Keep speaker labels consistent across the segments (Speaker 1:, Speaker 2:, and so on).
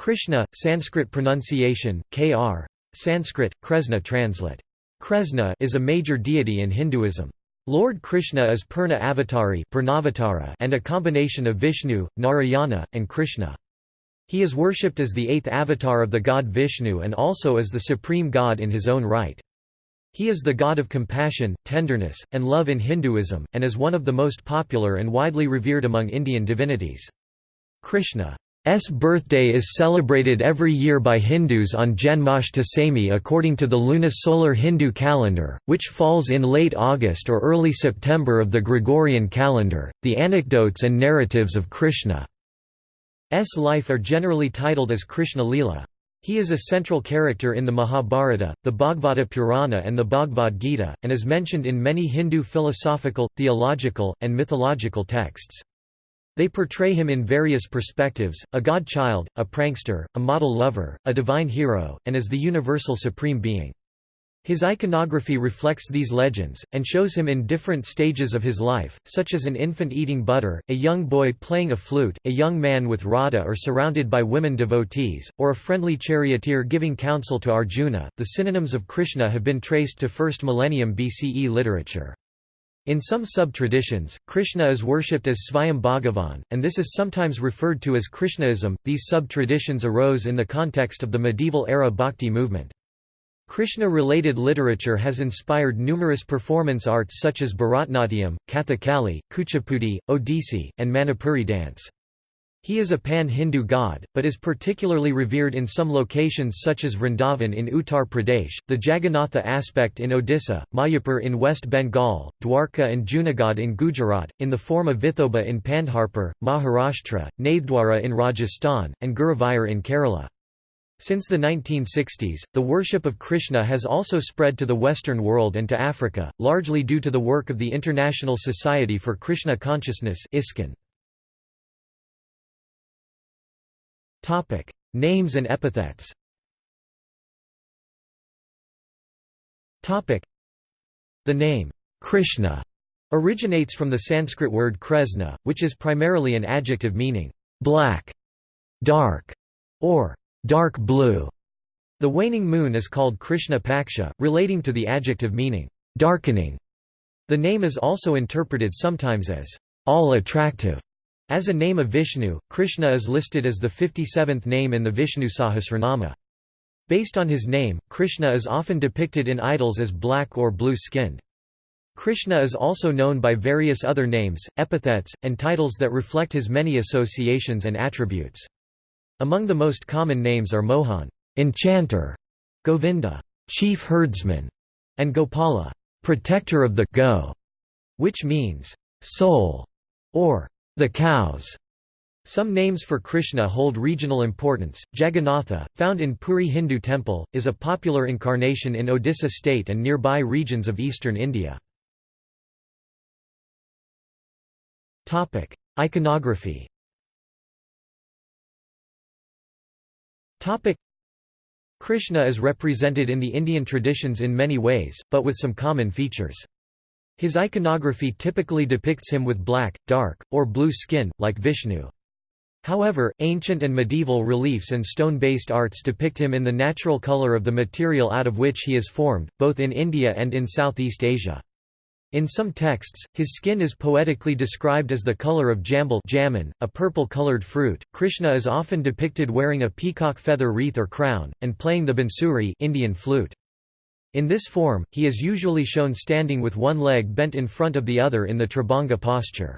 Speaker 1: Krishna, Sanskrit pronunciation, Kr. Sanskrit, Kresna translate. Kresna is a major deity in Hinduism. Lord Krishna is Purna Avatari and a combination of Vishnu, Narayana, and Krishna. He is worshipped as the eighth avatar of the god Vishnu and also as the supreme god in his own right. He is the god of compassion, tenderness, and love in Hinduism, and is one of the most popular and widely revered among Indian divinities. Krishna S birthday is celebrated every year by Hindus on Janmashtami according to the lunisolar Hindu calendar, which falls in late August or early September of the Gregorian calendar. The anecdotes and narratives of Krishna's life are generally titled as Krishna Lila. He is a central character in the Mahabharata, the Bhagavata Purana, and the Bhagavad Gita, and is mentioned in many Hindu philosophical, theological, and mythological texts. They portray him in various perspectives, a god-child, a prankster, a model lover, a divine hero, and as the universal supreme being. His iconography reflects these legends, and shows him in different stages of his life, such as an infant eating butter, a young boy playing a flute, a young man with Radha or surrounded by women devotees, or a friendly charioteer giving counsel to Arjuna. The synonyms of Krishna have been traced to 1st millennium BCE literature. In some sub-traditions, Krishna is worshipped as Svayam Bhagavan, and this is sometimes referred to as Krishnaism. These sub-traditions arose in the context of the medieval era bhakti movement. Krishna-related literature has inspired numerous performance arts such as Bharatnatyam, Kathakali, Kuchipudi, Odissi, and Manipuri dance. He is a pan-Hindu god, but is particularly revered in some locations such as Vrindavan in Uttar Pradesh, the Jagannatha aspect in Odisha, Mayapur in West Bengal, Dwarka and Junagadh in Gujarat, in the form of Vithoba in Pandharpur, Maharashtra, Nathdwara in Rajasthan, and Guruvayur in Kerala. Since the 1960s, the worship of Krishna has also spread to the Western world and to Africa, largely due to the work of the International Society for Krishna Consciousness ISKCON. Topic: Names and epithets. Topic: The name Krishna originates from the Sanskrit word kresna, which is primarily an adjective meaning black, dark, or dark blue. The waning moon is called Krishna Paksha, relating to the adjective meaning darkening. The name is also interpreted sometimes as all attractive as a name of Vishnu, Krishna is listed as the 57th name in the Vishnu Sahasranama. Based on his name, Krishna is often depicted in idols as black or blue-skinned. Krishna is also known by various other names, epithets, and titles that reflect his many associations and attributes. Among the most common names are Mohan enchanter", Govinda chief herdsman", and Gopala protector of the go, which means soul or the cows. Some names for Krishna hold regional importance. Jagannatha, found in Puri Hindu temple, is a popular incarnation in Odisha state and nearby regions of eastern India. Topic: Iconography. Topic: Krishna is represented in the Indian traditions in many ways, but with some common features. His iconography typically depicts him with black, dark, or blue skin, like Vishnu. However, ancient and medieval reliefs and stone-based arts depict him in the natural color of the material out of which he is formed, both in India and in Southeast Asia. In some texts, his skin is poetically described as the color of jambul jamun, a purple-colored fruit. Krishna is often depicted wearing a peacock feather wreath or crown, and playing the bansuri Indian flute. In this form, he is usually shown standing with one leg bent in front of the other in the Tribhanga posture.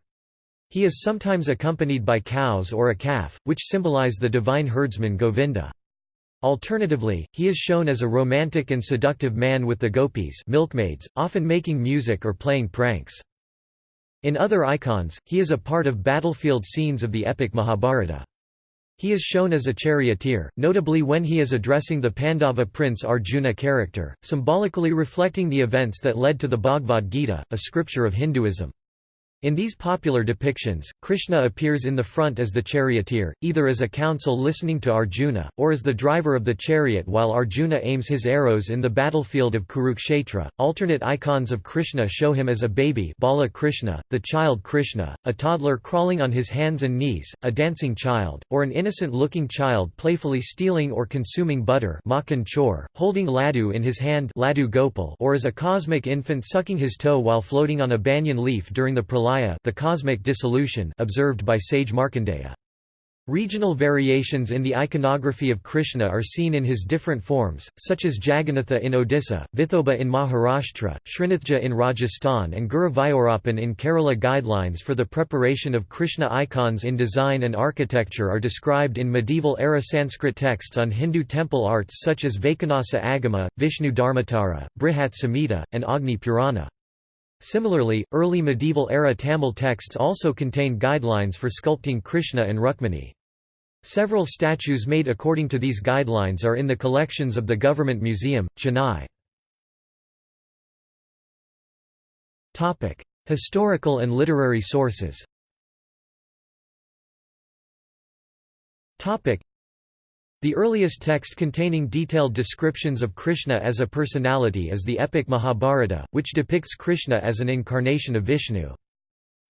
Speaker 1: He is sometimes accompanied by cows or a calf, which symbolize the divine herdsman Govinda. Alternatively, he is shown as a romantic and seductive man with the gopis milkmaids, often making music or playing pranks. In other icons, he is a part of battlefield scenes of the epic Mahabharata. He is shown as a charioteer, notably when he is addressing the Pandava prince Arjuna character, symbolically reflecting the events that led to the Bhagavad Gita, a scripture of Hinduism. In these popular depictions, Krishna appears in the front as the charioteer, either as a counsel listening to Arjuna, or as the driver of the chariot while Arjuna aims his arrows in the battlefield of Kurukshetra. Alternate icons of Krishna show him as a baby Bala Krishna, the child Krishna, a toddler crawling on his hands and knees, a dancing child, or an innocent-looking child playfully stealing or consuming butter chor, holding laddu in his hand laddu Gopal, or as a cosmic infant sucking his toe while floating on a banyan leaf during the pralaya the cosmic dissolution observed by sage Markandeya. Regional variations in the iconography of Krishna are seen in his different forms, such as Jagannatha in Odisha, Vithoba in Maharashtra, Srinathji in Rajasthan and Guruvayurappan in Kerala. Guidelines for the preparation of Krishna icons in design and architecture are described in medieval-era Sanskrit texts on Hindu temple arts such as Vaikhanasa Agama, Vishnu Dharmatara, Brihat Samhita, and Agni Purana. Similarly, early medieval-era Tamil texts also contain guidelines for sculpting Krishna and Rukmini. Several statues made according to these guidelines are in the collections of the Government Museum, Chennai. Historical and literary sources the earliest text containing detailed descriptions of Krishna as a personality is the epic Mahabharata, which depicts Krishna as an incarnation of Vishnu.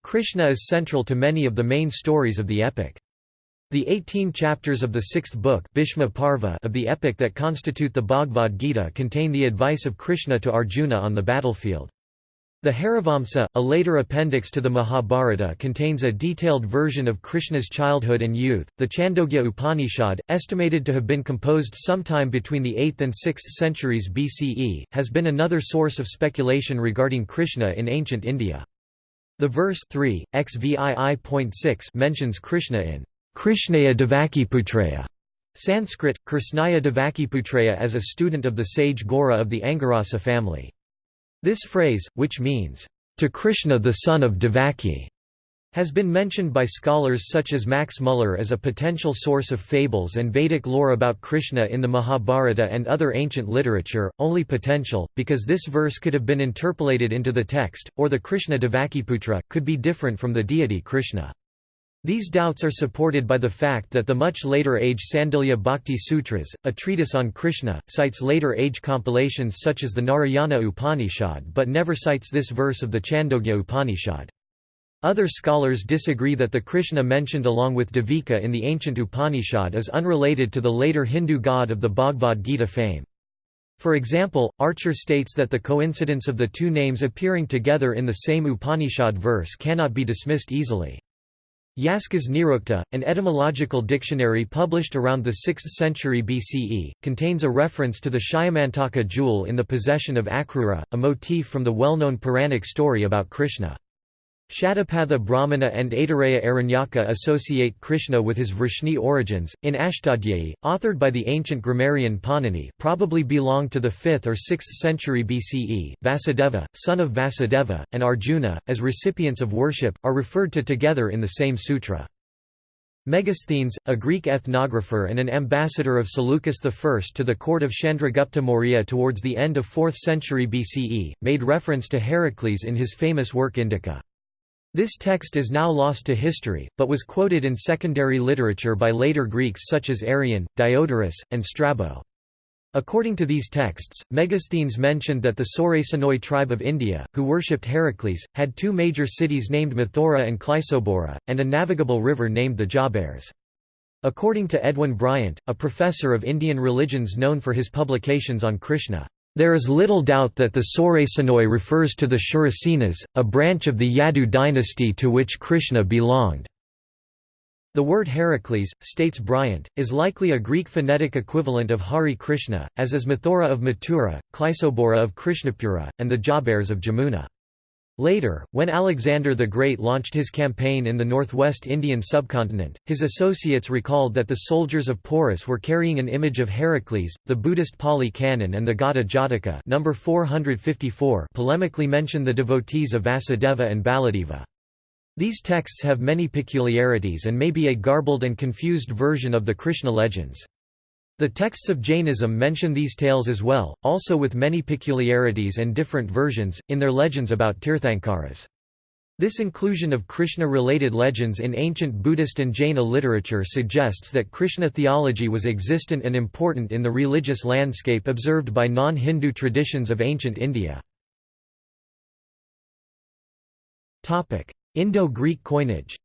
Speaker 1: Krishna is central to many of the main stories of the epic. The 18 chapters of the sixth book Parva of the epic that constitute the Bhagavad Gita contain the advice of Krishna to Arjuna on the battlefield. The Harivamsa, a later appendix to the Mahabharata contains a detailed version of Krishna's childhood and youth. The Chandogya Upanishad, estimated to have been composed sometime between the 8th and 6th centuries BCE, has been another source of speculation regarding Krishna in ancient India. The verse 3, XVI.6 mentions Krishna in Krishnaya Devakiputraya Sanskrit, Krishnaya Devakiputraya as a student of the sage Gora of the Angirasa family. This phrase, which means, "...to Krishna the son of Devaki", has been mentioned by scholars such as Max Muller as a potential source of fables and Vedic lore about Krishna in the Mahabharata and other ancient literature, only potential, because this verse could have been interpolated into the text, or the Krishna Devakiputra, could be different from the deity Krishna. These doubts are supported by the fact that the much later age Sandilya Bhakti Sutras, a treatise on Krishna, cites later age compilations such as the Narayana Upanishad but never cites this verse of the Chandogya Upanishad. Other scholars disagree that the Krishna mentioned along with Devika in the ancient Upanishad is unrelated to the later Hindu god of the Bhagavad Gita fame. For example, Archer states that the coincidence of the two names appearing together in the same Upanishad verse cannot be dismissed easily. Yaskas Nirukta, an etymological dictionary published around the 6th century BCE, contains a reference to the Shyamantaka jewel in the possession of Akrura, a motif from the well-known Puranic story about Krishna. Shatapatha Brahmana and Aitareya Aranyaka associate Krishna with his Vrishni origins. In Ashtadhyayi, authored by the ancient grammarian Panini, probably belonged to the 5th or 6th century BCE. Vasudeva, son of Vasudeva, and Arjuna, as recipients of worship, are referred to together in the same sutra. Megasthenes, a Greek ethnographer and an ambassador of Seleucus I to the court of Chandragupta Maurya towards the end of 4th century BCE, made reference to Heracles in his famous work Indica. This text is now lost to history, but was quoted in secondary literature by later Greeks such as Arrian, Diodorus, and Strabo. According to these texts, Megasthenes mentioned that the Sorasanoi tribe of India, who worshipped Heracles, had two major cities named Mathura and Chlysobora, and a navigable river named the Jabars. According to Edwin Bryant, a professor of Indian religions known for his publications on Krishna, there is little doubt that the Sorasanoi refers to the Shurasenas, a branch of the Yadu dynasty to which Krishna belonged. The word Heracles, states Bryant, is likely a Greek phonetic equivalent of Hari Krishna, as is Mathura of Mathura, Chlysobora of Krishnapura, and the Jabars of Jamuna. Later, when Alexander the Great launched his campaign in the northwest Indian subcontinent, his associates recalled that the soldiers of Porus were carrying an image of Heracles. The Buddhist Pali Canon and the Gata Jataka number 454 polemically mention the devotees of Vasudeva and Baladeva. These texts have many peculiarities and may be a garbled and confused version of the Krishna legends. The texts of Jainism mention these tales as well, also with many peculiarities and different versions, in their legends about Tirthankaras. This inclusion of Krishna-related legends in ancient Buddhist and Jaina literature suggests that Krishna theology was existent and important in the religious landscape observed by non-Hindu traditions of ancient India. Indo-Greek coinage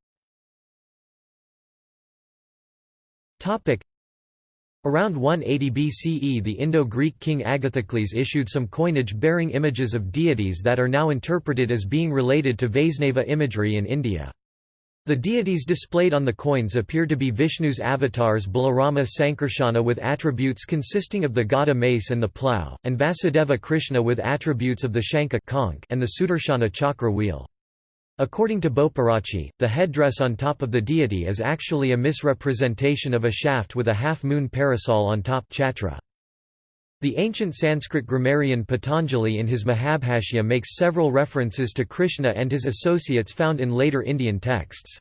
Speaker 1: Around 180 BCE the Indo-Greek king Agathocles issued some coinage bearing images of deities that are now interpreted as being related to Vaisnava imagery in India. The deities displayed on the coins appear to be Vishnu's avatars Balarama Sankarsana with attributes consisting of the Gada mace and the plough, and Vasudeva Krishna with attributes of the Shankha and the Sudarshana chakra wheel. According to Bopearachchi, the headdress on top of the deity is actually a misrepresentation of a shaft with a half-moon parasol on top chhatra. The ancient Sanskrit grammarian Patanjali in his Mahabhashya makes several references to Krishna and his associates found in later Indian texts.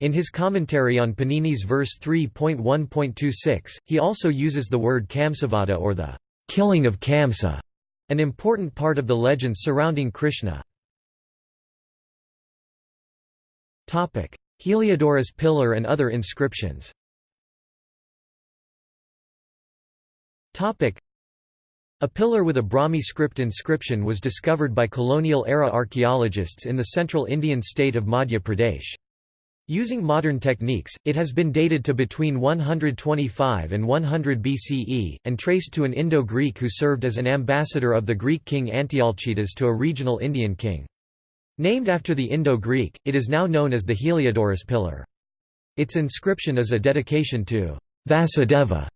Speaker 1: In his commentary on Panini's verse 3.1.26, he also uses the word Kamsavada or the killing of Kamsa, an important part of the legends surrounding Krishna. Heliodorus pillar and other inscriptions a pillar with a Brahmi script inscription was discovered by colonial-era archaeologists in the central Indian state of Madhya Pradesh. Using modern techniques, it has been dated to between 125 and 100 BCE, and traced to an Indo-Greek who served as an ambassador of the Greek king Antialcidas to a regional Indian king. Named after the Indo-Greek, it is now known as the Heliodorus pillar. Its inscription is a dedication to Vasudeva,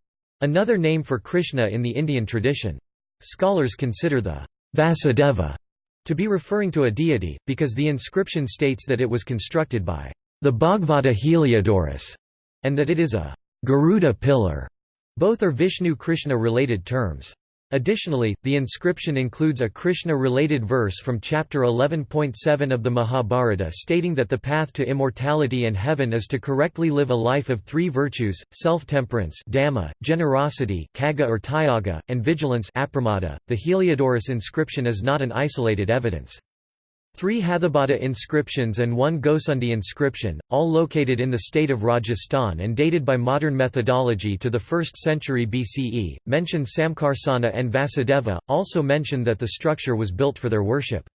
Speaker 1: another name for Krishna in the Indian tradition. Scholars consider the Vasudeva to be referring to a deity, because the inscription states that it was constructed by the Bhagavata Heliodorus, and that it is a Garuda pillar. Both are Vishnu-Krishna related terms. Additionally, the inscription includes a Krishna-related verse from chapter 11.7 of the Mahabharata stating that the path to immortality and heaven is to correctly live a life of three virtues, self-temperance generosity cagga or tyaga, and vigilance. .The Heliodorus inscription is not an isolated evidence. Three Hathabada inscriptions and one Gosundi inscription, all located in the state of Rajasthan and dated by modern methodology to the 1st century BCE, mention Samkarsana and Vasudeva, also mention that the structure was built for their worship.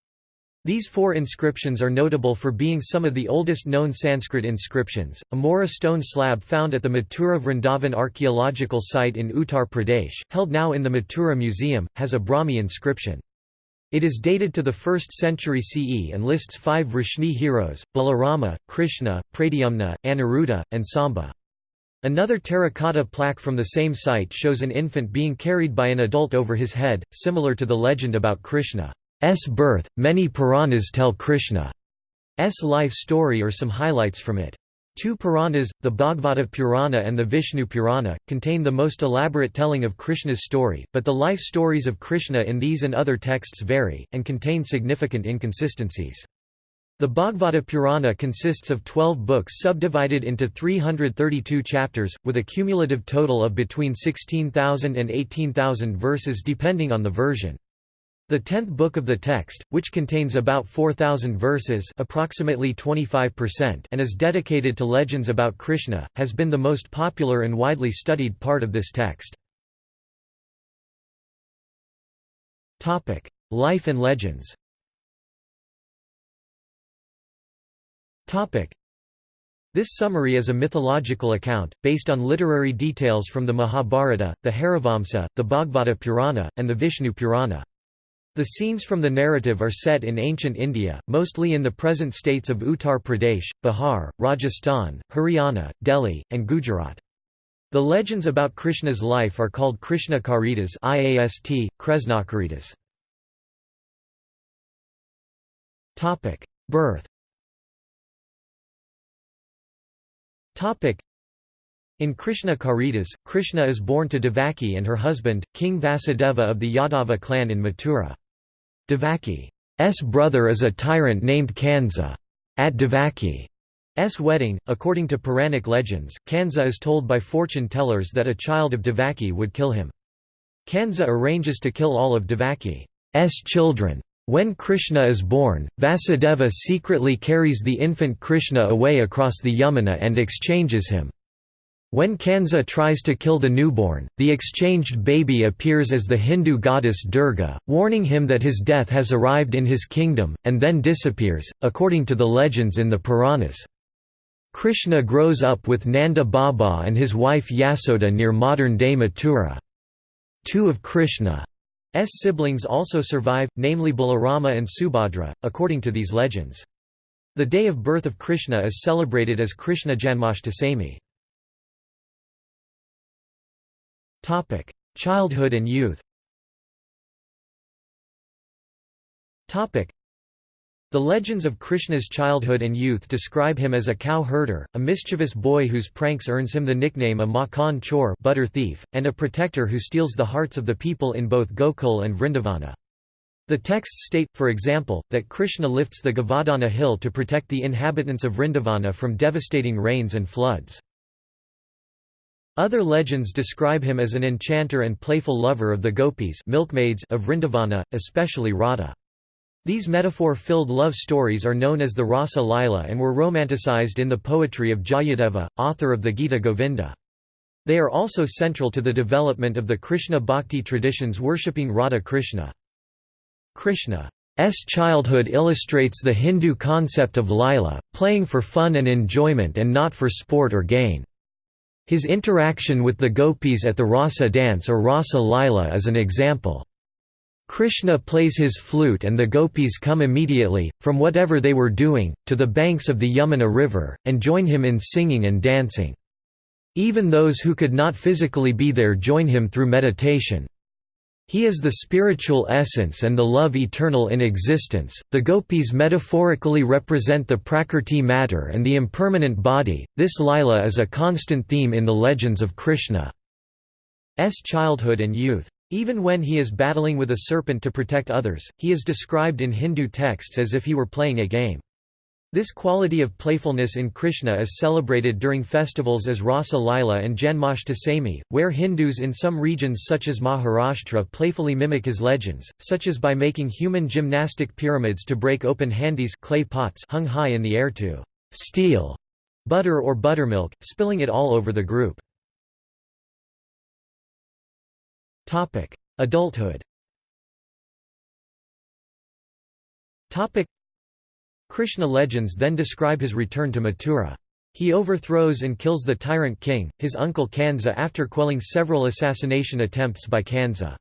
Speaker 1: These four inscriptions are notable for being some of the oldest known Sanskrit inscriptions. A Mora stone slab found at the Mathura Vrindavan archaeological site in Uttar Pradesh, held now in the Mathura Museum, has a Brahmi inscription. It is dated to the 1st century CE and lists five Vrishni heroes, Balarama, Krishna, Pradyumna, Aniruddha, and Samba. Another terracotta plaque from the same site shows an infant being carried by an adult over his head, similar to the legend about Krishna's birth. Many Puranas tell Krishna's life story or some highlights from it. Two Puranas, the Bhagavata Purana and the Vishnu Purana, contain the most elaborate telling of Krishna's story, but the life stories of Krishna in these and other texts vary, and contain significant inconsistencies. The Bhagavata Purana consists of 12 books subdivided into 332 chapters, with a cumulative total of between 16,000 and 18,000 verses depending on the version. The tenth book of the text, which contains about 4,000 verses approximately 25% and is dedicated to legends about Krishna, has been the most popular and widely studied part of this text. Life and legends This summary is a mythological account, based on literary details from the Mahabharata, the Harivamsa, the Bhagavata Purana, and the Vishnu Purana. The scenes from the narrative are set in ancient India, mostly in the present states of Uttar Pradesh, Bihar, Rajasthan, Haryana, Delhi, and Gujarat. The legends about Krishna's life are called Krishna Karitas IAST, Kresnakaritas. Birth in Krishna Karitas, Krishna is born to Devaki and her husband, King Vasudeva of the Yadava clan in Mathura. Devaki's brother is a tyrant named Kansa. At Devaki's wedding, according to Puranic legends, Kansa is told by fortune tellers that a child of Devaki would kill him. Kansa arranges to kill all of Devaki's children, When Krishna is born, Vasudeva secretly carries the infant Krishna away across the Yamuna and exchanges him. When Kansa tries to kill the newborn, the exchanged baby appears as the Hindu goddess Durga, warning him that his death has arrived in his kingdom, and then disappears, according to the legends in the Puranas. Krishna grows up with Nanda Baba and his wife Yasoda near modern-day Mathura. Two of Krishna's siblings also survive, namely Balarama and Subhadra, according to these legends. The day of birth of Krishna is celebrated as Krishna Janmashtami. Childhood and youth Topic: the legends of Krishna's childhood and youth describe him as a cow herder, a mischievous boy whose pranks earns him the nickname a Makhan chor butter thief, and a protector who steals the hearts of the people in both Gokul and Vrindavana. The texts state, for example, that Krishna lifts the Govardhana hill to protect the inhabitants of Vrindavana from devastating rains and floods. Other legends describe him as an enchanter and playful lover of the gopis milkmaids of Vrindavana, especially Radha. These metaphor-filled love stories are known as the Rasa Lila and were romanticized in the poetry of Jayadeva, author of the Gita Govinda. They are also central to the development of the Krishna bhakti traditions worshipping Radha Krishna. Krishna's childhood illustrates the Hindu concept of lila, playing for fun and enjoyment and not for sport or gain. His interaction with the gopis at the Rasa dance or Rasa Lila is an example. Krishna plays his flute and the gopis come immediately, from whatever they were doing, to the banks of the Yamuna river, and join him in singing and dancing. Even those who could not physically be there join him through meditation. He is the spiritual essence and the love eternal in existence. The gopis metaphorically represent the prakrti matter and the impermanent body. This lila is a constant theme in the legends of Krishna's childhood and youth. Even when he is battling with a serpent to protect others, he is described in Hindu texts as if he were playing a game. This quality of playfulness in Krishna is celebrated during festivals as Rasa Lila and Janmashtami, where Hindus in some regions such as Maharashtra playfully mimic his legends, such as by making human gymnastic pyramids to break open handis clay pots hung high in the air to steal butter or buttermilk, spilling it all over the group. Adulthood. Krishna legends then describe his return to Mathura. He overthrows and kills the tyrant king, his uncle Kansa after quelling several assassination attempts by Kansa.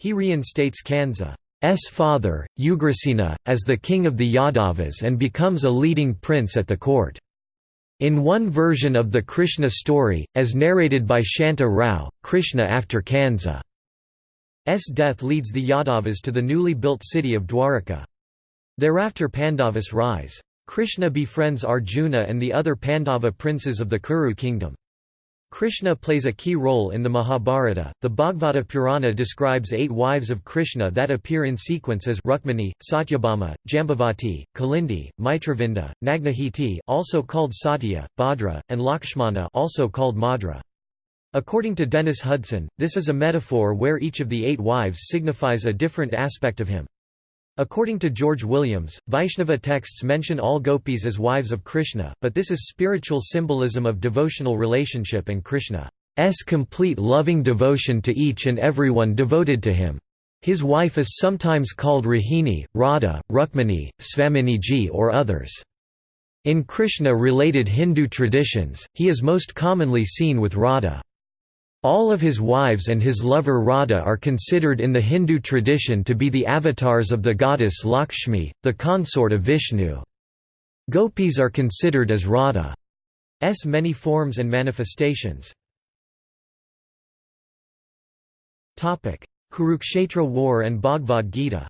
Speaker 1: He reinstates Kansa's father, Ugrasena, as the king of the Yadavas and becomes a leading prince at the court. In one version of the Krishna story, as narrated by Shanta Rao, Krishna after Kansa's death leads the Yadavas to the newly built city of Dwaraka. Thereafter Pandavas rise. Krishna befriends Arjuna and the other Pandava princes of the Kuru kingdom. Krishna plays a key role in the Mahabharata. The Bhagavata Purana describes eight wives of Krishna that appear in sequence as Rukmini, Satyabhama, Jambavati, Kalindi, Mitravinda, Nagnajiti, also called Satya, Bhadra, and Lakshmana, also called Madra. According to Dennis Hudson, this is a metaphor where each of the eight wives signifies a different aspect of him. According to George Williams, Vaishnava texts mention all gopis as wives of Krishna, but this is spiritual symbolism of devotional relationship and Krishna's complete loving devotion to each and everyone devoted to him. His wife is sometimes called Rahini, Radha, Rukmini, Svaminiji or others. In Krishna-related Hindu traditions, he is most commonly seen with Radha. All of his wives and his lover Radha are considered in the Hindu tradition to be the avatars of the goddess Lakshmi, the consort of Vishnu. Gopis are considered as Radha's many forms and manifestations. Kurukshetra war and Bhagavad Gita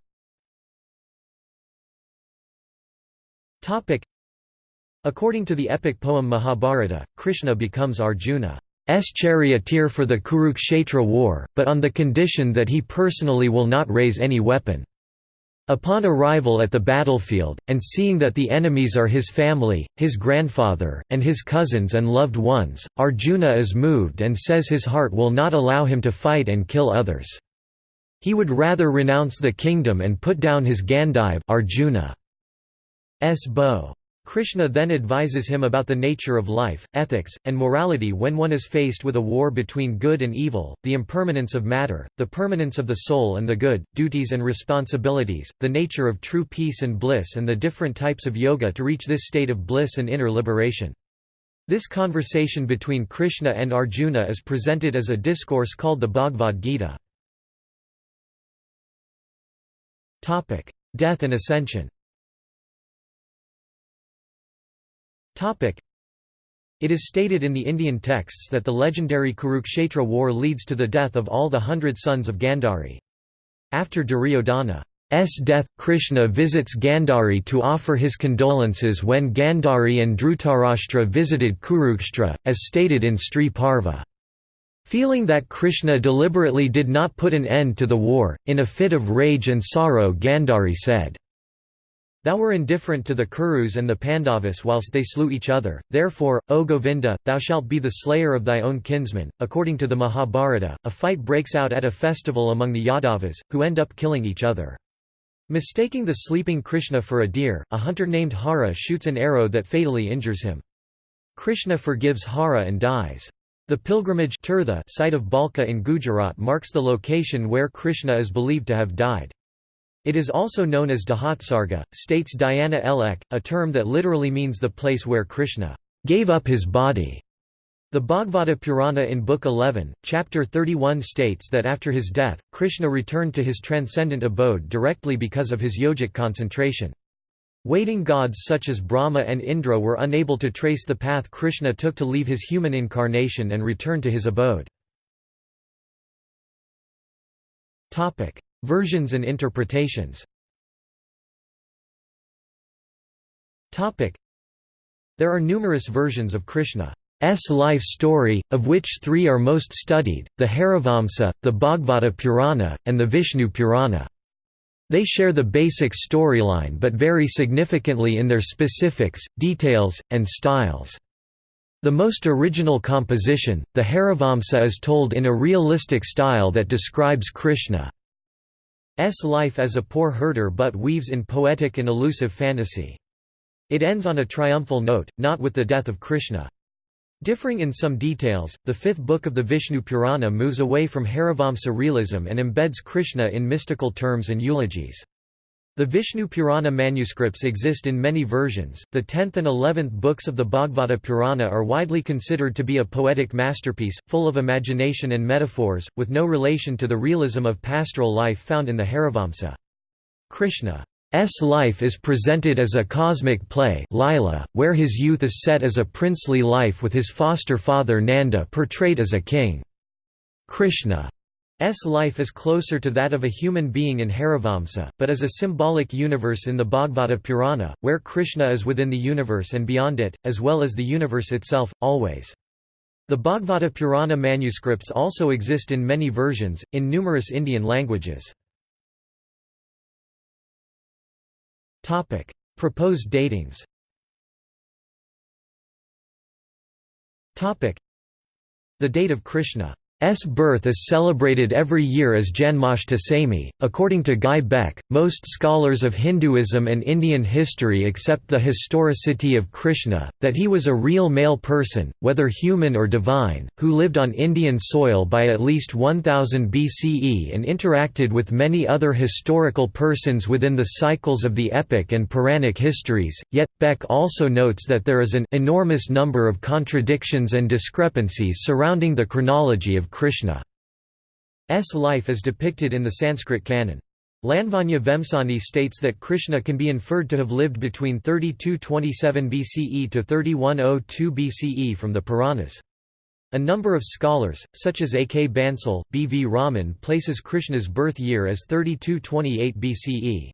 Speaker 1: According to the epic poem Mahabharata, Krishna becomes Arjuna. S charioteer for the Kurukshetra war, but on the condition that he personally will not raise any weapon. Upon arrival at the battlefield, and seeing that the enemies are his family, his grandfather, and his cousins and loved ones, Arjuna is moved and says his heart will not allow him to fight and kill others. He would rather renounce the kingdom and put down his Gandiva Arjuna's bow. Krishna then advises him about the nature of life, ethics, and morality when one is faced with a war between good and evil, the impermanence of matter, the permanence of the soul and the good, duties and responsibilities, the nature of true peace and bliss and the different types of yoga to reach this state of bliss and inner liberation. This conversation between Krishna and Arjuna is presented as a discourse called the Bhagavad Gita. Death and ascension It is stated in the Indian texts that the legendary Kurukshetra war leads to the death of all the hundred sons of Gandhari. After Duryodhana's death, Krishna visits Gandhari to offer his condolences when Gandhari and Dhritarashtra visited Kurukshetra, as stated in Stri Parva. Feeling that Krishna deliberately did not put an end to the war, in a fit of rage and sorrow Gandhari said, Thou were indifferent to the Kurus and the Pandavas whilst they slew each other, therefore, O Govinda, thou shalt be the slayer of thy own kinsmen. According to the Mahabharata, a fight breaks out at a festival among the Yadavas, who end up killing each other. Mistaking the sleeping Krishna for a deer, a hunter named Hara shoots an arrow that fatally injures him. Krishna forgives Hara and dies. The pilgrimage Tirtha site of Bhalka in Gujarat marks the location where Krishna is believed to have died. It is also known as Dahatsarga, states Diana L. a term that literally means the place where Krishna gave up his body. The Bhagavata Purana in Book 11, Chapter 31 states that after his death, Krishna returned to his transcendent abode directly because of his yogic concentration. Waiting gods such as Brahma and Indra were unable to trace the path Krishna took to leave his human incarnation and return to his abode. Versions and interpretations There are numerous versions of Krishna's life story, of which three are most studied, the Harivamsa, the Bhagavata Purana, and the Vishnu Purana. They share the basic storyline but vary significantly in their specifics, details, and styles. The most original composition, the Harivamsa is told in a realistic style that describes Krishna's life as a poor herder but weaves in poetic and elusive fantasy. It ends on a triumphal note, not with the death of Krishna. Differing in some details, the fifth book of the Vishnu Purana moves away from Harivamsa realism and embeds Krishna in mystical terms and eulogies. The Vishnu Purana manuscripts exist in many versions. The 10th and 11th books of the Bhagavata Purana are widely considered to be a poetic masterpiece, full of imagination and metaphors, with no relation to the realism of pastoral life found in the Harivamsa. Krishna's life is presented as a cosmic play Lila, where his youth is set as a princely life with his foster father Nanda portrayed as a king. Krishna's life is closer to that of a human being in Harivamsa, but is a symbolic universe in the Bhagavata Purana, where Krishna is within the universe and beyond it, as well as the universe itself, always. The Bhagavata Purana manuscripts also exist in many versions, in numerous Indian languages. Proposed datings. The date of Krishna S birth is celebrated every year as Janmashtami. According to Guy Beck, most scholars of Hinduism and Indian history accept the historicity of Krishna, that he was a real male person, whether human or divine, who lived on Indian soil by at least 1000 BCE and interacted with many other historical persons within the cycles of the epic and Puranic histories. Yet, Beck also notes that there is an enormous number of contradictions and discrepancies surrounding the chronology of Krishna's life as depicted in the Sanskrit canon. Lavanya Vemsani states that Krishna can be inferred to have lived between 3227 BCE to 3102 BCE from the Puranas. A number of scholars, such as A. K. Bansal, B. V. Raman places Krishna's birth year as 3228 BCE.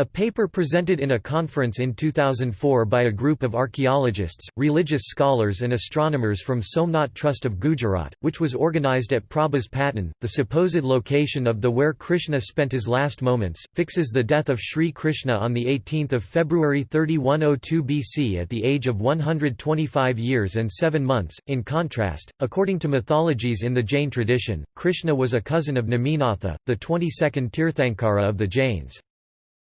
Speaker 1: A paper presented in a conference in 2004 by a group of archaeologists, religious scholars and astronomers from Somnath Trust of Gujarat, which was organized at Prabhas Patan, the supposed location of the where Krishna spent his last moments, fixes the death of Sri Krishna on 18 February 3102 BC at the age of 125 years and 7 months. In contrast, according to mythologies in the Jain tradition, Krishna was a cousin of Neminatha, the 22nd Tirthankara of the Jains.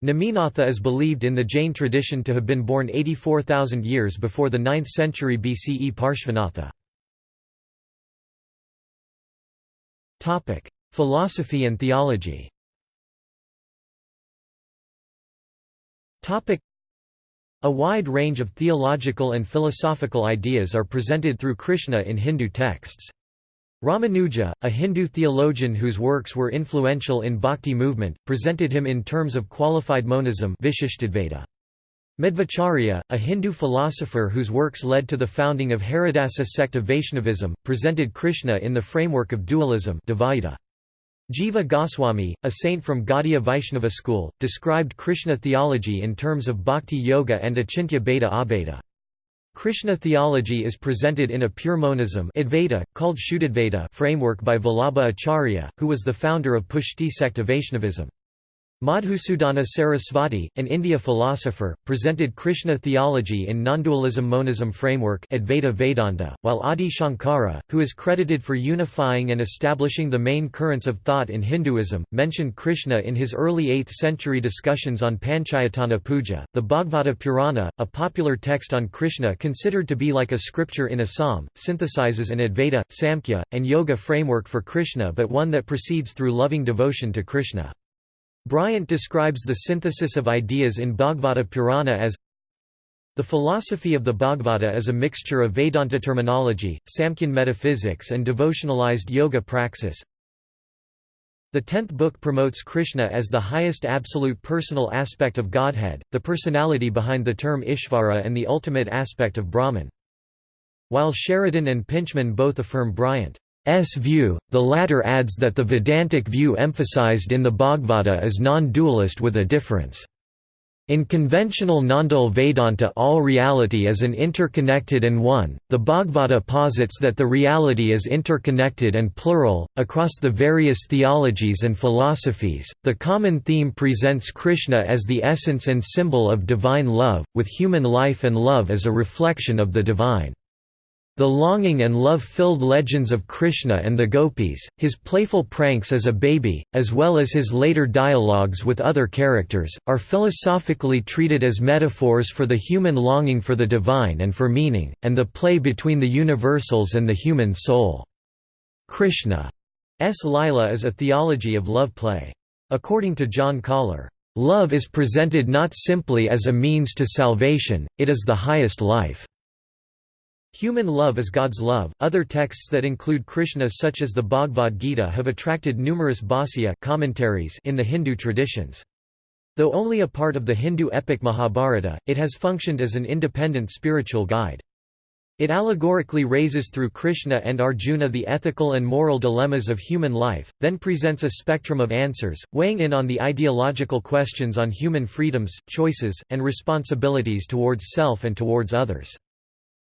Speaker 1: Neminatha is believed in the Jain tradition to have been born 84,000 years before the 9th century BCE Parshvanatha. Philosophy and theology A wide range of theological and philosophical ideas are presented through Krishna in Hindu texts. Ramanuja, a Hindu theologian whose works were influential in Bhakti movement, presented him in terms of qualified monism Madhvacharya, a Hindu philosopher whose works led to the founding of Haridasa sect of Vaishnavism, presented Krishna in the framework of dualism Jiva Goswami, a saint from Gaudiya Vaishnava school, described Krishna theology in terms of Bhakti Yoga and Achintya Bheda Abheda. Krishna theology is presented in a pure monism Advaita, called Shuddhadvaita framework by Vallabha Acharya, who was the founder of Pushti sect of Vaishnavism. Madhusudana Sarasvati, an India philosopher, presented Krishna theology in non-dualism monism framework Advaita Vedanta, while Adi Shankara, who is credited for unifying and establishing the main currents of thought in Hinduism, mentioned Krishna in his early 8th century discussions on Panchayatana Puja. The Bhagavata Purana, a popular text on Krishna considered to be like a scripture in Assam, synthesizes an Advaita, Samkhya, and Yoga framework for Krishna but one that proceeds through loving devotion to Krishna. Bryant describes the synthesis of ideas in Bhagavata Purana as the philosophy of the Bhagavata is a mixture of Vedanta terminology, Samkhya metaphysics and devotionalized yoga praxis. The tenth book promotes Krishna as the highest absolute personal aspect of Godhead, the personality behind the term Ishvara and the ultimate aspect of Brahman. While Sheridan and Pintchman both affirm Bryant view, the latter adds that the Vedantic view emphasized in the Bhagavata is non-dualist with a difference. In conventional non-dual Vedanta all reality is an interconnected and one, the Bhagavata posits that the reality is interconnected and plural. Across the various theologies and philosophies, the common theme presents Krishna as the essence and symbol of divine love, with human life and love as a reflection of the divine. The longing and love-filled legends of Krishna and the gopis, his playful pranks as a baby, as well as his later dialogues with other characters, are philosophically treated as metaphors for the human longing for the divine and for meaning, and the play between the universals and the human soul. Krishna's Lila is a theology of love play. According to John Koller, "...love is presented not simply as a means to salvation, it is the highest life." Human love is God's love. Other texts that include Krishna such as the Bhagavad Gita have attracted numerous bhāsya commentaries in the Hindu traditions. Though only a part of the Hindu epic Mahabharata, it has functioned as an independent spiritual guide. It allegorically raises through Krishna and Arjuna the ethical and moral dilemmas of human life, then presents a spectrum of answers, weighing in on the ideological questions on human freedoms, choices, and responsibilities towards self and towards others.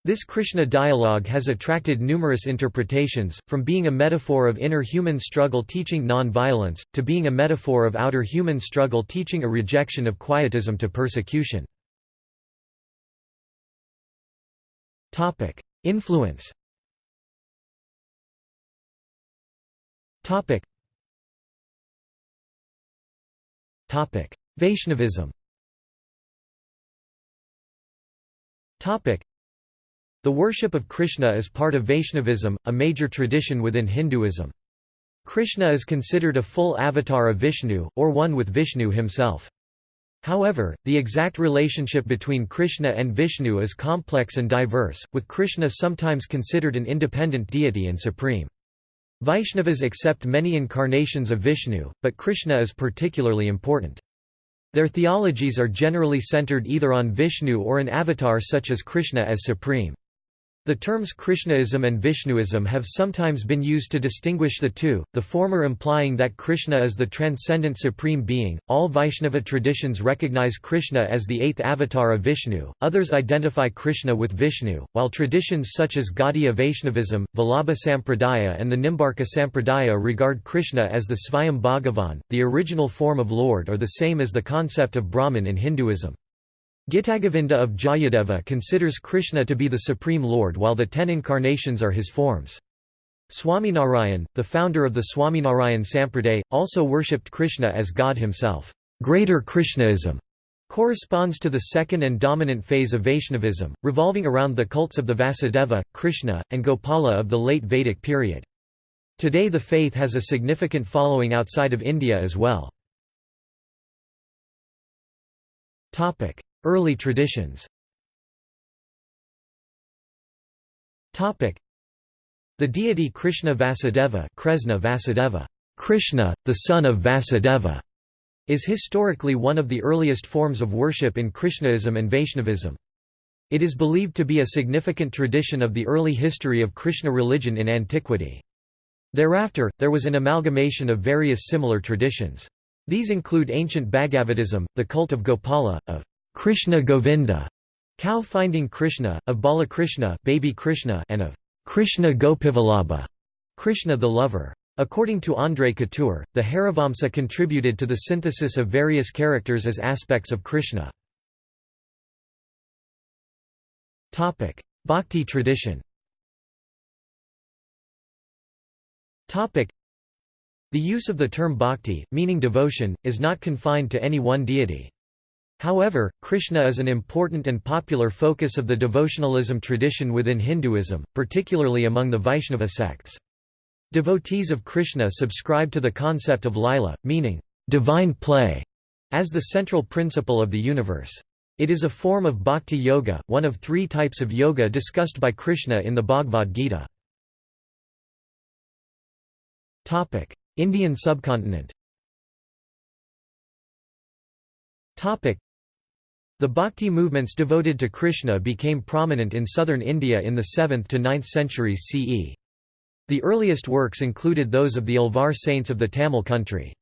Speaker 1: This Krishna dialogue has attracted numerous interpretations, from being a metaphor of inner human struggle teaching non-violence, to being a metaphor of outer human struggle teaching a rejection of quietism to persecution. Influence Vaishnavism the worship of Krishna is part of Vaishnavism, a major tradition within Hinduism. Krishna is considered a full avatar of Vishnu, or one with Vishnu himself. However, the exact relationship between Krishna and Vishnu is complex and diverse, with Krishna sometimes considered an independent deity and supreme. Vaishnavas accept many incarnations of Vishnu, but Krishna is particularly important. Their theologies are generally centered either on Vishnu or an avatar such as Krishna as supreme. The terms Krishnaism and Vishnuism have sometimes been used to distinguish the two, the former implying that Krishna is the transcendent supreme being. All Vaishnava traditions recognize Krishna as the eighth avatar of Vishnu, others identify Krishna with Vishnu, while traditions such as Gaudiya Vaishnavism, Vallabha Sampradaya, and the Nimbarka Sampradaya regard Krishna as the Svayam Bhagavan, the original form of Lord, or the same as the concept of Brahman in Hinduism. Gitagovinda of Jayadeva considers Krishna to be the Supreme Lord while the ten incarnations are his forms. Swaminarayan, the founder of the Swaminarayan Sampraday, also worshipped Krishna as God himself. Greater Krishnaism corresponds to the second and dominant phase of Vaishnavism, revolving around the cults of the Vasudeva, Krishna, and Gopala of the late Vedic period. Today the faith has a significant following outside of India as well. Early traditions The deity Krishna Vasudeva, Kresna Vasudeva Krishna, the son of Vasudeva, is historically one of the earliest forms of worship in Krishnaism and Vaishnavism. It is believed to be a significant tradition of the early history of Krishna religion in antiquity. Thereafter, there was an amalgamation of various similar traditions. These include ancient Bhagavatism, the cult of Gopala, of Krishna Govinda, cow finding Krishna, of Balakrishna, baby Krishna, and of Krishna Gopivallabha, Krishna the lover. According to André Couture, the Harivamsa contributed to the synthesis of various characters as aspects of Krishna. Bhakti tradition The use of the term bhakti, meaning devotion, is not confined to any one deity. However, Krishna is an important and popular focus of the devotionalism tradition within Hinduism, particularly among the Vaishnava sects. Devotees of Krishna subscribe to the concept of lila, meaning, divine play, as the central principle of the universe. It is a form of bhakti yoga, one of three types of yoga discussed by Krishna in the Bhagavad Gita. Indian subcontinent the bhakti movements devoted to Krishna became prominent in southern India in the 7th to 9th centuries CE. The earliest works included those of the Alvar saints of the Tamil country.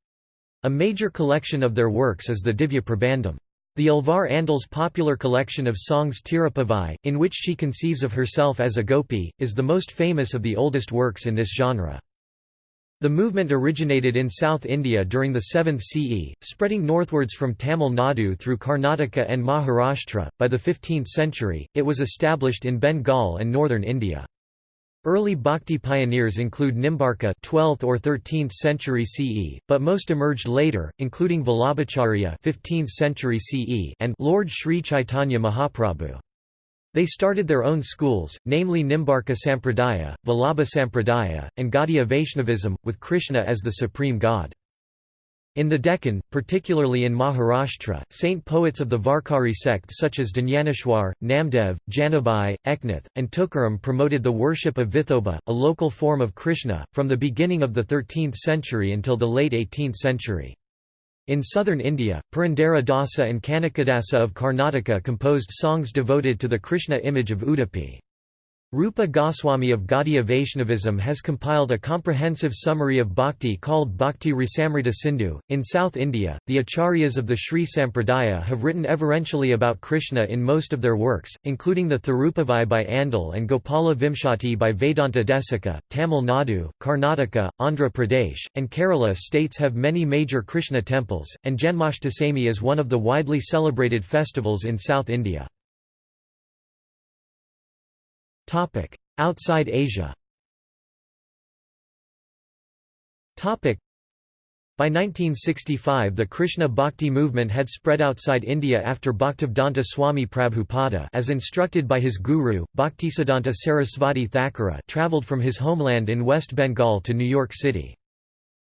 Speaker 1: A major collection of their works is the Divya Prabandham. The Alvar Andal's popular collection of songs Tirupavai, in which she conceives of herself as a gopi, is the most famous of the oldest works in this genre. The movement originated in South India during the 7th CE, spreading northwards from Tamil Nadu through Karnataka and Maharashtra. By the 15th century, it was established in Bengal and northern India. Early bhakti pioneers include Nimbarka 12th or 13th century CE, but most emerged later, including Vallabhacharya 15th century CE and Lord Sri Chaitanya Mahaprabhu. They started their own schools, namely Nimbarka Sampradaya, Vallabha Sampradaya, and Gaudiya Vaishnavism, with Krishna as the supreme god. In the Deccan, particularly in Maharashtra, saint poets of the Varkari sect such as Dnyaneshwar, Namdev, Janabai, Eknath, and Tukaram promoted the worship of Vithoba, a local form of Krishna, from the beginning of the 13th century until the late 18th century. In southern India, Purandara Dasa and Kanakadasa of Karnataka composed songs devoted to the Krishna image of Udupi. Rupa Goswami of Gaudiya Vaishnavism has compiled a comprehensive summary of bhakti called Bhakti Rasamrita Sindhu. In South India, the acharyas of the Sri Sampradaya have written everentially about Krishna in most of their works, including the Thirupavai by Andal and Gopala Vimshati by Vedanta Desika. Tamil Nadu, Karnataka, Andhra Pradesh, and Kerala states have many major Krishna temples, and Janmashtami is one of the widely celebrated festivals in South India. Outside Asia. By 1965 the Krishna Bhakti movement had spread outside India after Bhaktivedanta Swami Prabhupada as instructed by his guru, Bhaktisiddhanta Sarasvati Thakura travelled from his homeland in West Bengal to New York City.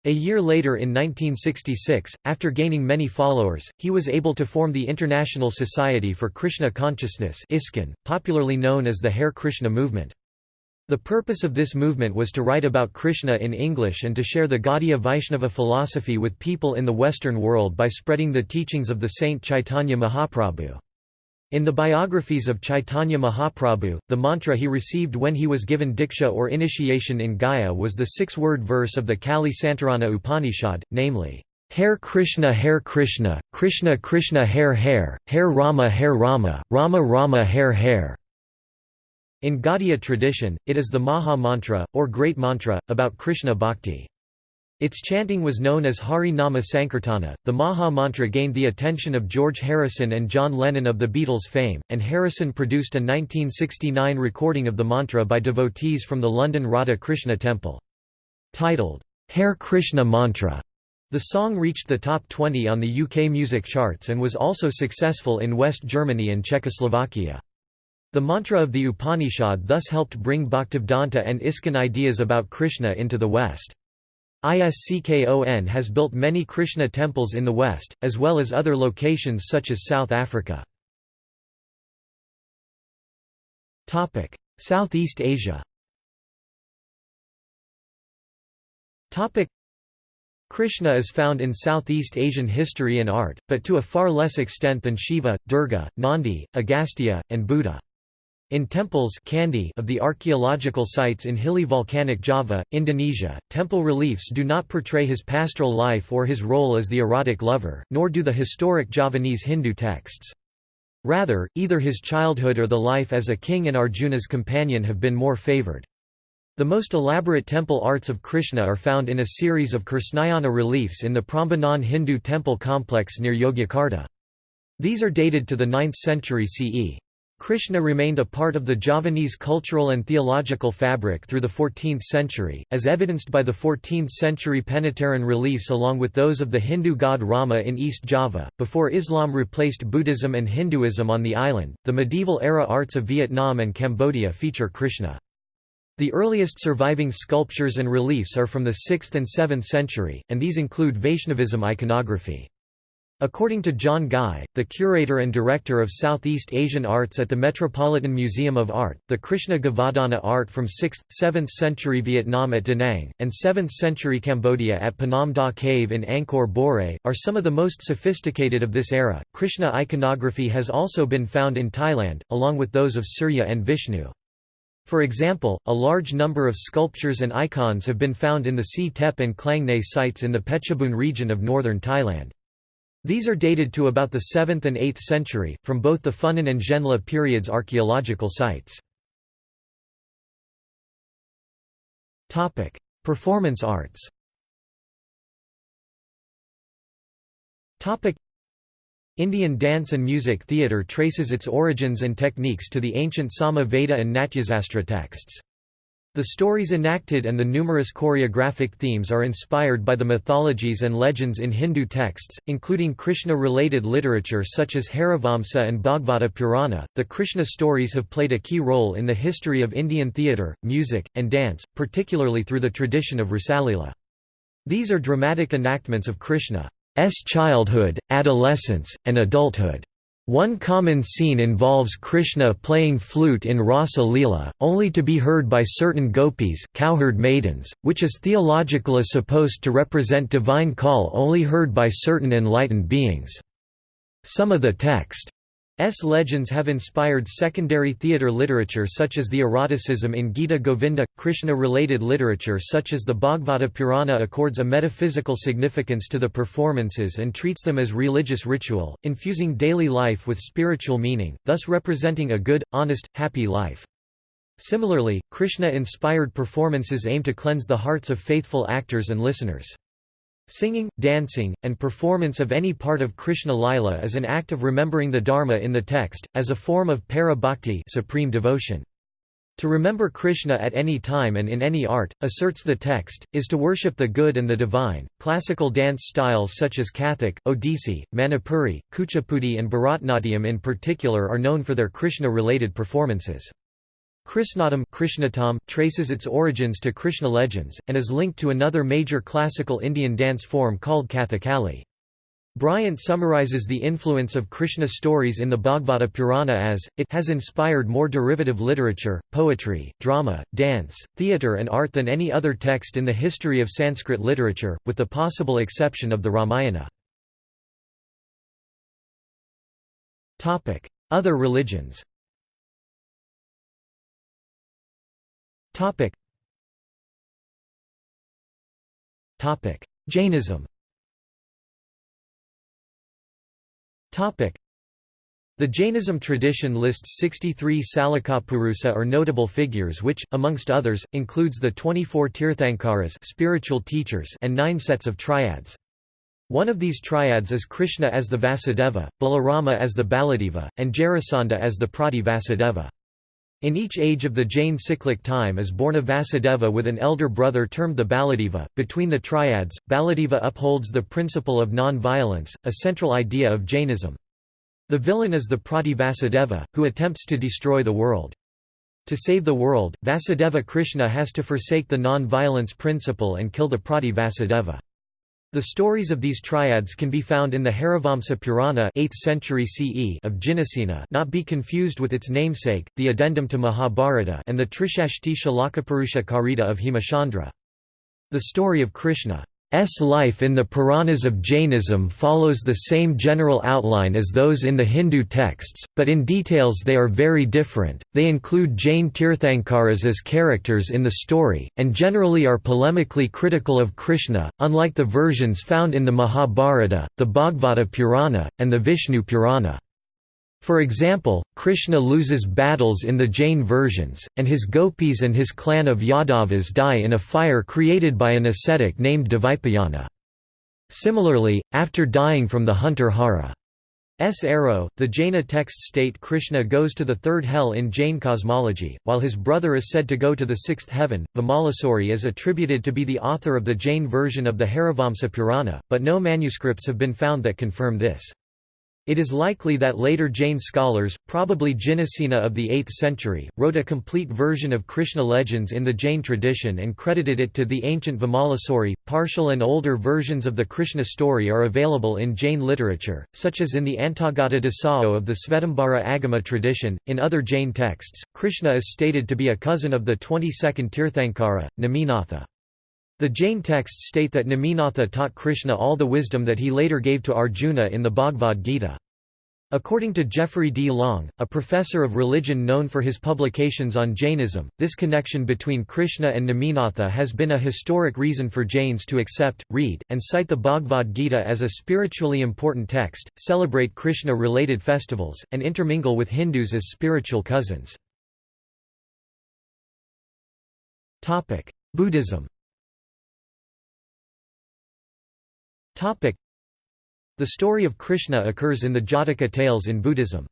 Speaker 1: A year later in 1966, after gaining many followers, he was able to form the International Society for Krishna Consciousness ISKCON, popularly known as the Hare Krishna movement. The purpose of this movement was to write about Krishna in English and to share the Gaudiya Vaishnava philosophy with people in the Western world by spreading the teachings of the saint Chaitanya Mahaprabhu. In the biographies of Chaitanya Mahaprabhu, the mantra he received when he was given diksha or initiation in Gaya was the six-word verse of the Kali Santarana Upanishad, namely, Hare Krishna Hare Krishna, Krishna Krishna Hare Hare, Hare Rama Hare Rama, Rama Rama Hare Hare. In Gaudiya tradition, it is the Maha Mantra, or Great Mantra, about Krishna Bhakti. Its chanting was known as Hari Nama Sankirtana. The Maha Mantra gained the attention of George Harrison and John Lennon of the Beatles fame, and Harrison produced a 1969 recording of the mantra by devotees from the London Radha Krishna Temple. Titled, Hare Krishna Mantra, the song reached the top 20 on the UK music charts and was also successful in West Germany and Czechoslovakia. The mantra of the Upanishad thus helped bring Bhaktivedanta and ISKCON ideas about Krishna into the West. ISKCON has built many Krishna temples in the West, as well as other locations such as South Africa. Southeast Asia Krishna is found in Southeast Asian history and art, but to a far less extent than Shiva, Durga, Nandi, Agastya, and Buddha. In temples of the archaeological sites in hilly volcanic Java, Indonesia, temple reliefs do not portray his pastoral life or his role as the erotic lover, nor do the historic Javanese Hindu texts. Rather, either his childhood or the life as a king and Arjuna's companion have been more favored. The most elaborate temple arts of Krishna are found in a series of Krishnayana reliefs in the Prambanan Hindu temple complex near Yogyakarta. These are dated to the 9th century CE. Krishna remained a part of the Javanese cultural and theological fabric through the 14th century, as evidenced by the 14th-century Penataran reliefs along with those of the Hindu god Rama in East Java. Before Islam replaced Buddhism and Hinduism on the island, the medieval-era arts of Vietnam and Cambodia feature Krishna. The earliest surviving sculptures and reliefs are from the 6th and 7th century, and these include Vaishnavism iconography. According to John Guy, the curator and director of Southeast Asian Arts at the Metropolitan Museum of Art, the Krishna Govardhana art from 6th, 7th century Vietnam at Da Nang, and 7th century Cambodia at Phnom Da Cave in Angkor Borei, are some of the most sophisticated of this era. Krishna iconography has also been found in Thailand, along with those of Surya and Vishnu. For example, a large number of sculptures and icons have been found in the Si Thep and Klang Nay sites in the Phetchabun region of northern Thailand. These are dated to about the 7th and 8th century, from both the Funan and Zhenla periods archaeological sites. Performance arts Indian dance and music theatre traces its origins and techniques to the ancient Sama Veda and Natyasastra texts. The stories enacted and the numerous choreographic themes are inspired by the mythologies and legends in Hindu texts, including Krishna-related literature such as Harivamsa and Bhagavata Purana. The Krishna stories have played a key role in the history of Indian theatre, music, and dance, particularly through the tradition of Rasalila. These are dramatic enactments of Krishna's childhood, adolescence, and adulthood. One common scene involves Krishna playing flute in Rasa Leela, only to be heard by certain gopis cowherd maidens, which is theological is supposed to represent divine call only heard by certain enlightened beings. Some of the text S legends have inspired secondary theatre literature such as the eroticism in Gita Govinda. Krishna related literature such as the Bhagavata Purana accords a metaphysical significance to the performances and treats them as religious ritual, infusing daily life with spiritual meaning, thus representing a good, honest, happy life. Similarly, Krishna inspired performances aim to cleanse the hearts of faithful actors and listeners. Singing, dancing, and performance of any part of Krishna Lila is an act of remembering the Dharma in the text, as a form of para bhakti supreme devotion. To remember Krishna at any time and in any art, asserts the text, is to worship the good and the divine. Classical dance styles such as Kathak, Odissi, Manipuri, Kuchipudi, and Bharatnatyam in particular are known for their Krishna related performances. Krishnattam Krishnatam traces its origins to Krishna legends, and is linked to another major classical Indian dance form called Kathakali. Bryant summarizes the influence of Krishna stories in the Bhagavata Purana as, it has inspired more derivative literature, poetry, drama, dance, theatre and art than any other text in the history of Sanskrit literature, with the possible exception of the Ramayana. Other religions Jainism the Jainism tradition lists 63 Salakapurusa or notable figures which, amongst others, includes the 24 Tirthankaras spiritual teachers and nine sets of triads. One of these triads is Krishna as the Vasudeva, Balarama as the Baladeva, and Jarasandha as the Prati Vasudeva. In each age of the Jain cyclic time is born a Vasudeva with an elder brother termed the Baladeva. Between the triads, Baladeva upholds the principle of non-violence, a central idea of Jainism. The villain is the Prati Vasudeva, who attempts to destroy the world. To save the world, Vasudeva Krishna has to forsake the non-violence principle and kill the Prati Vasudeva. The stories of these triads can be found in the Harivamsa Purana 8th century CE of Jinasena not be confused with its namesake, the addendum to Mahabharata and the Trishashti Shalakapurusha Karita of Hemachandra. The story of Krishna S life in the Puranas of Jainism follows the same general outline as those in the Hindu texts, but in details they are very different. They include Jain Tirthankaras as characters in the story, and generally are polemically critical of Krishna, unlike the versions found in the Mahabharata, the Bhagavata Purana, and the Vishnu Purana. For example, Krishna loses battles in the Jain versions, and his gopis and his clan of Yadavas die in a fire created by an ascetic named Dvaipayana. Similarly, after dying from the hunter Hara S arrow, the Jaina texts state Krishna goes to the third hell in Jain cosmology, while his brother is said to go to the sixth heaven. Vimalasuri is attributed to be the author of the Jain version of the Harivamsa Purana, but no manuscripts have been found that confirm this. It is likely that later Jain scholars, probably Jinasena of the 8th century, wrote a complete version of Krishna legends in the Jain tradition and credited it to the ancient Vimalasuri. Partial and older versions of the Krishna story are available in Jain literature, such as in the Antagata Dasao of the Svetambara Agama tradition. In other Jain texts, Krishna is stated to be a cousin of the 22nd Tirthankara, Neminatha. The Jain texts state that Neminatha taught Krishna all the wisdom that he later gave to Arjuna in the Bhagavad Gita. According to Jeffery D. Long, a professor of religion known for his publications on Jainism, this connection between Krishna and Neminatha has been a historic reason for Jains to accept, read, and cite the Bhagavad Gita as a spiritually important text, celebrate Krishna-related festivals, and intermingle with Hindus as spiritual cousins. Buddhism The story of Krishna occurs in the Jataka tales in Buddhism.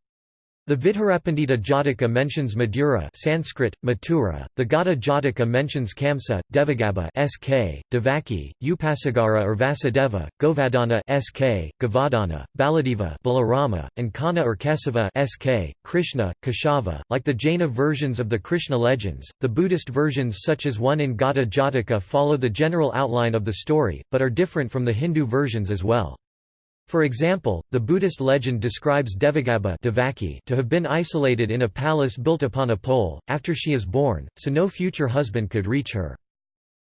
Speaker 1: The Vidhurapandita Jataka mentions Madura Sanskrit, Mathura, the Ghata Jataka mentions Kamsa, Devagabbha SK, Devaki, Upasagara or Vasudeva, Govardhana SK, Govardhana, Baladeva Balarama, and Kanna or Kesava SK, Krishna, Keshava. Like the Jaina versions of the Krishna legends, the Buddhist versions such as one in Ghata Jataka follow the general outline of the story, but are different from the Hindu versions as well. For example, the Buddhist legend describes Devagabbha to have been isolated in a palace built upon a pole, after she is born, so no future husband could reach her.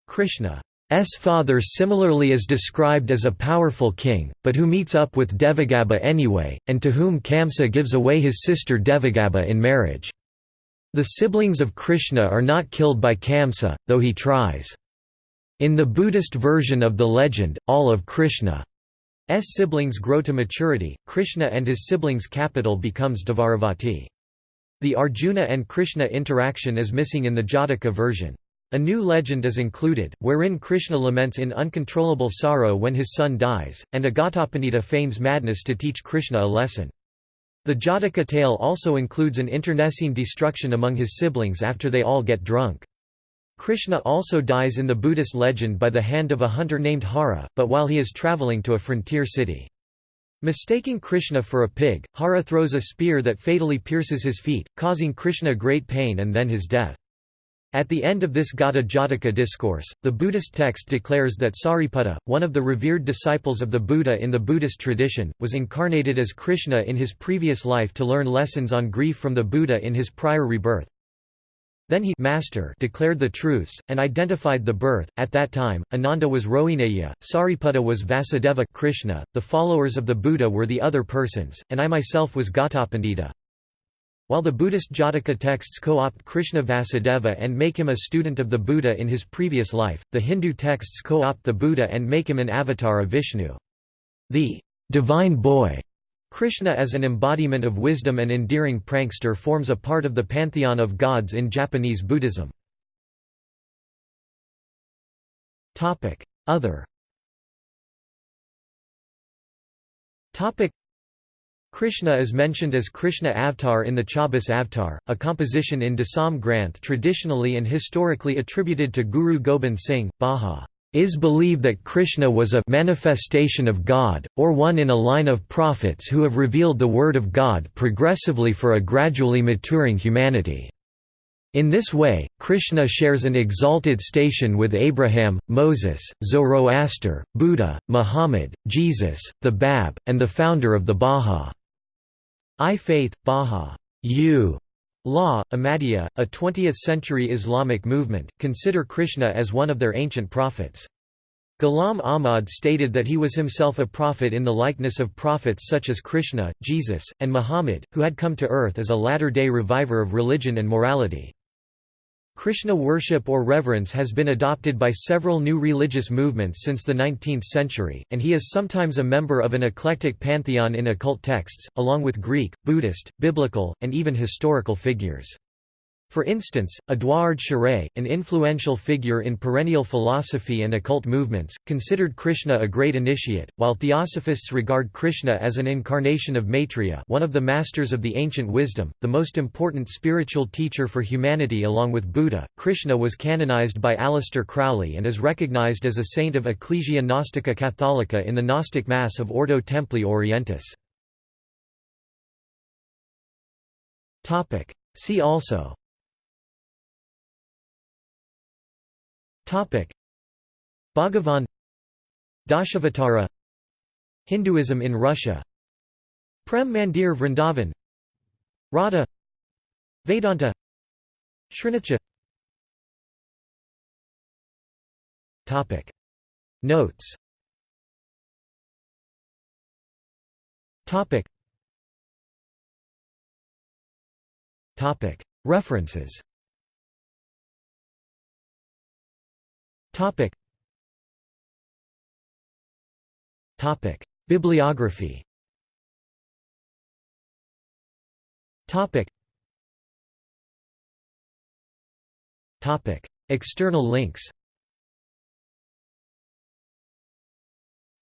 Speaker 1: Krishna's father similarly is described as a powerful king, but who meets up with Devagabbha anyway, and to whom Kamsa gives away his sister Devagabbha in marriage. The siblings of Krishna are not killed by Kamsa, though he tries. In the Buddhist version of the legend, all of Krishna siblings grow to maturity, Krishna and his siblings' capital becomes Dvaravati. The Arjuna and Krishna interaction is missing in the Jataka version. A new legend is included, wherein Krishna laments in uncontrollable sorrow when his son dies, and Agatapanita feigns madness to teach Krishna a lesson. The Jataka tale also includes an internecine destruction among his siblings after they all get drunk. Krishna also dies in the Buddhist legend by the hand of a hunter named Hara, but while he is traveling to a frontier city. Mistaking Krishna for a pig, Hara throws a spear that fatally pierces his feet, causing Krishna great pain and then his death. At the end of this Ghata Jataka discourse, the Buddhist text declares that Sariputta, one of the revered disciples of the Buddha in the Buddhist tradition, was incarnated as Krishna in his previous life to learn lessons on grief from the Buddha in his prior rebirth. Then he master declared the truths, and identified the birth. At that time, Ananda was Rohineya, Sariputta was Vasudeva Krishna, the followers of the Buddha were the other persons, and I myself was Ghatapandita. While the Buddhist Jataka texts co-opt Krishna Vasudeva and make him a student of the Buddha in his previous life, the Hindu texts co-opt the Buddha and make him an avatar of Vishnu. The divine boy Krishna as an embodiment of wisdom and endearing prankster forms a part of the pantheon of gods in Japanese Buddhism. Other Krishna is mentioned as Krishna Avatar in the Chaubis Avatar, a composition in Dasam Granth traditionally and historically attributed to Guru Gobind Singh. Baha is believed that Krishna was a manifestation of God, or one in a line of prophets who have revealed the word of God progressively for a gradually maturing humanity. In this way, Krishna shares an exalted station with Abraham, Moses, Zoroaster, Buddha, Muhammad, Jesus, the Bab, and the founder of the Bahá'í Faith, Baha U. Law, Ahmadiyya, a 20th-century Islamic movement, consider Krishna as one of their ancient prophets. Ghulam Ahmad stated that he was himself a prophet in the likeness of prophets such as Krishna, Jesus, and Muhammad, who had come to earth as a latter-day reviver of religion and morality. Krishna worship or reverence has been adopted by several new religious movements since the 19th century, and he is sometimes a member of an eclectic pantheon in occult texts, along with Greek, Buddhist, biblical, and even historical figures. For instance, Edouard Schuré, an influential figure in perennial philosophy and occult movements, considered Krishna a great initiate, while theosophists regard Krishna as an incarnation of Maitreya one of the masters of the ancient wisdom, the most important spiritual teacher for humanity along with Buddha. Krishna was canonized by Aleister Crowley and is recognized as a saint of Ecclesia Gnostica Catholica in the Gnostic Mass of Ordo Templi Orientis. See also Bhagavan Dashavatara Hinduism in Russia. Prem Mandir Vrindavan Radha Vedanta Srinathji Topic. Notes. Topic. Topic. References Topic. Topic. Bibliography Topic. Topic. External links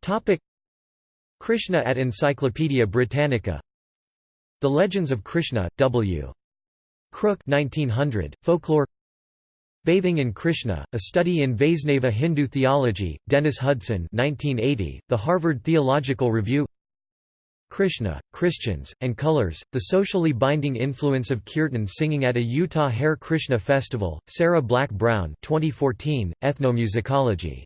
Speaker 1: Topic. Krishna at Encyclopaedia Britannica The Legends of Krishna, W. Crooke 1900, Folklore Bathing in Krishna, A Study in Vaisnava Hindu Theology, Dennis Hudson 1980, The Harvard Theological Review. Krishna, Christians, and Colors, The Socially Binding Influence of Kirtan Singing at a Utah Hare Krishna Festival, Sarah Black Brown 2014, Ethnomusicology